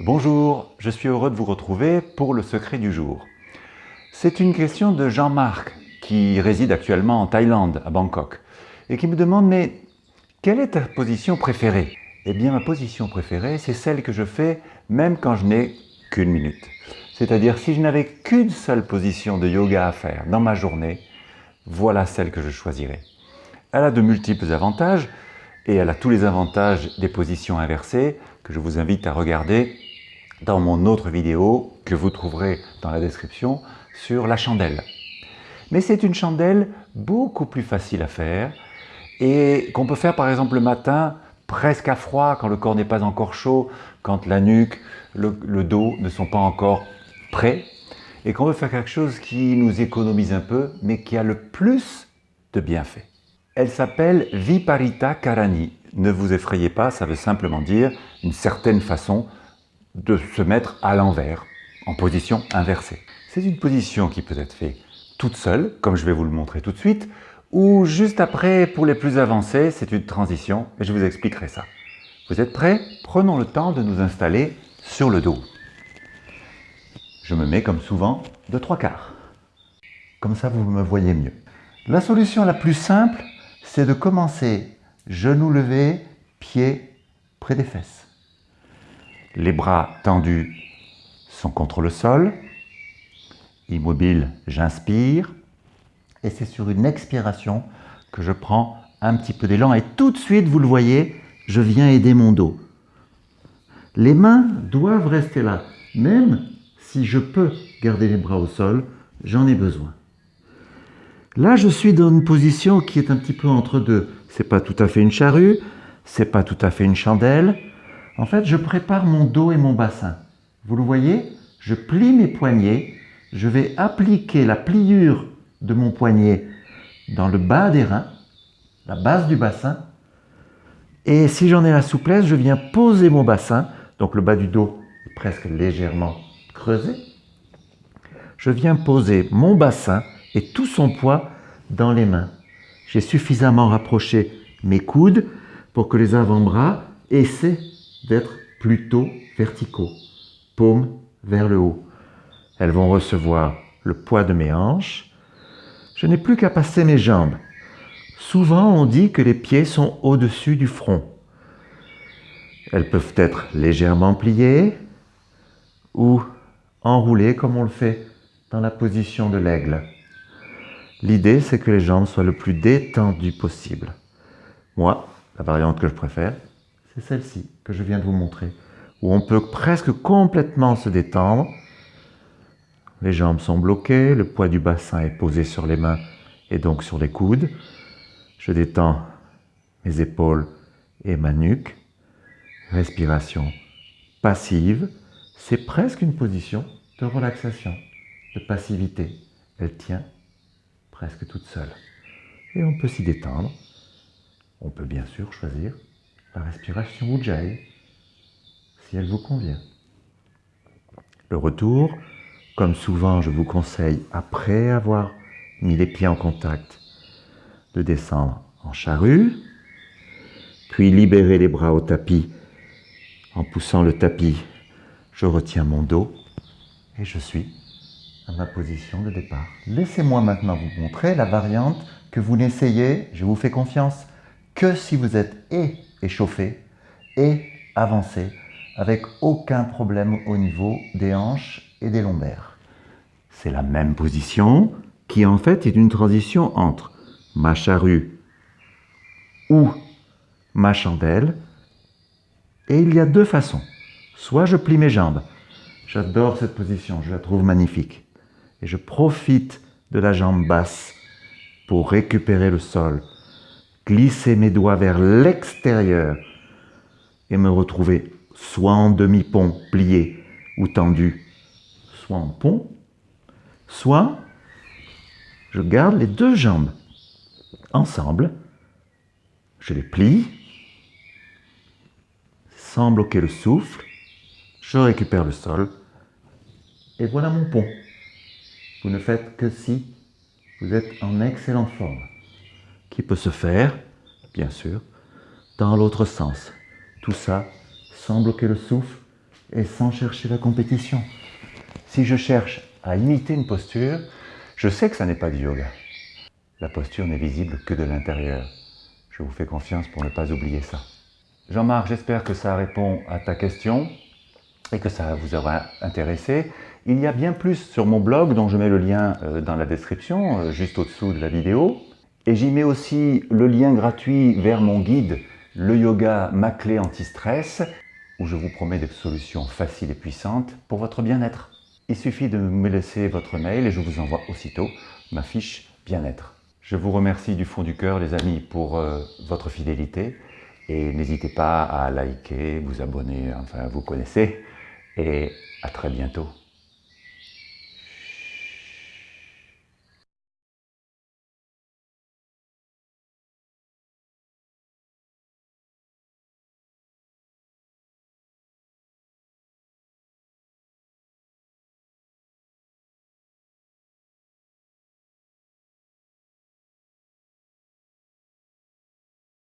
Bonjour, je suis heureux de vous retrouver pour le secret du jour. C'est une question de Jean-Marc qui réside actuellement en Thaïlande, à Bangkok, et qui me demande « mais quelle est ta position préférée ?» Eh bien ma position préférée, c'est celle que je fais même quand je n'ai qu'une minute. C'est-à-dire si je n'avais qu'une seule position de yoga à faire dans ma journée, voilà celle que je choisirais. Elle a de multiples avantages et elle a tous les avantages des positions inversées que je vous invite à regarder dans mon autre vidéo que vous trouverez dans la description sur la chandelle. Mais c'est une chandelle beaucoup plus facile à faire et qu'on peut faire par exemple le matin presque à froid quand le corps n'est pas encore chaud, quand la nuque, le, dos ne sont pas encore prêts et qu'on veut faire quelque chose qui nous économise un peu mais qui a le plus de bienfaits. Elle s'appelle Viparita Karani. Ne vous effrayez pas, ça veut simplement dire une certaine façon de se mettre à l'envers, en position inversée. C'est une position qui peut être faite toute seule, comme je vais vous le montrer tout de suite, ou juste après, pour les plus avancés, c'est une transition, et je vous expliquerai ça. Vous êtes prêts? Prenons le temps de nous installer sur le dos. Je me mets comme souvent de trois quarts. Comme ça, vous me voyez mieux. La solution la plus simple, c'est de commencer genoux levés, pieds près des fesses. Les bras tendus sont contre le sol. Immobile, j'inspire. Et c'est sur une expiration que je prends un petit peu d'élan. Et tout de suite, vous le voyez, je viens aider mon dos. Les mains doivent rester là. Même si je peux garder les bras au sol, j'en ai besoin. Là, je suis dans une position qui est un petit peu entre deux. C'est pas tout à fait une charrue, c'est pas tout à fait une chandelle, en fait, je prépare mon dos et mon bassin. Vous le voyez Je plie mes poignets, je vais appliquer la pliure de mon poignet dans le bas des reins, la base du bassin, et si j'en ai la souplesse, je viens poser mon bassin, donc le bas du dos est presque légèrement creusé. Je viens poser mon bassin et tout son poids dans les mains. J'ai suffisamment rapproché mes coudes pour que les avant-bras essaient d'être plutôt verticaux, paumes vers le haut. Elles vont recevoir le poids de mes hanches. Je n'ai plus qu'à passer mes jambes. Souvent, on dit que les pieds sont au-dessus du front. Elles peuvent être légèrement pliées ou enroulées comme on le fait dans la position de l'aigle. L'idée, c'est que les jambes soient le plus détendues possible. Moi, la variante que je préfère, c'est celle-ci que je viens de vous montrer, où on peut presque complètement se détendre. Les jambes sont bloquées, le poids du bassin est posé sur les mains et donc sur les coudes. Je détends mes épaules et ma nuque. Respiration passive. C'est presque une position de relaxation, de passivité. Elle tient presque toute seule. Et on peut s'y détendre. On peut bien sûr choisir la respiration Ujjayi, si elle vous convient. Le retour, comme souvent je vous conseille, après avoir mis les pieds en contact, de descendre en charrue, puis libérer les bras au tapis. En poussant le tapis, je retiens mon dos et je suis à ma position de départ. Laissez-moi maintenant vous montrer la variante que vous n'essayez, je vous fais confiance, que si vous êtes et échauffé et avancer avec aucun problème au niveau des hanches et des lombaires. C'est la même position qui en fait est une transition entre ma charrue ou ma chandelle. Et il y a deux façons. Soit je plie mes jambes. J'adore cette position, je la trouve magnifique. Et je profite de la jambe basse pour récupérer le sol, glisser mes doigts vers l'extérieur et me retrouver soit en demi-pont plié ou tendu, soit en pont, soit je garde les deux jambes ensemble, je les plie, sans bloquer le souffle, je récupère le sol, et voilà mon pont. Vous ne faites que si vous êtes en excellente forme qui peut se faire, bien sûr, dans l'autre sens. Tout ça sans bloquer le souffle et sans chercher la compétition. Si je cherche à imiter une posture, je sais que ça n'est pas du yoga. La posture n'est visible que de l'intérieur. Je vous fais confiance pour ne pas oublier ça. Jean-Marc, j'espère que ça répond à ta question et que ça vous aura intéressé. Il y a bien plus sur mon blog, dont je mets le lien euh, dans la description, euh, juste au-dessous de la vidéo. Et j'y mets aussi le lien gratuit vers mon guide « Le yoga, ma clé anti-stress » où je vous promets des solutions faciles et puissantes pour votre bien-être. Il suffit de me laisser votre mail et je vous envoie aussitôt ma fiche bien-être. Je vous remercie du fond du cœur les amis pour euh, votre fidélité et n'hésitez pas à liker, vous abonner, enfin vous connaissez et à très bientôt.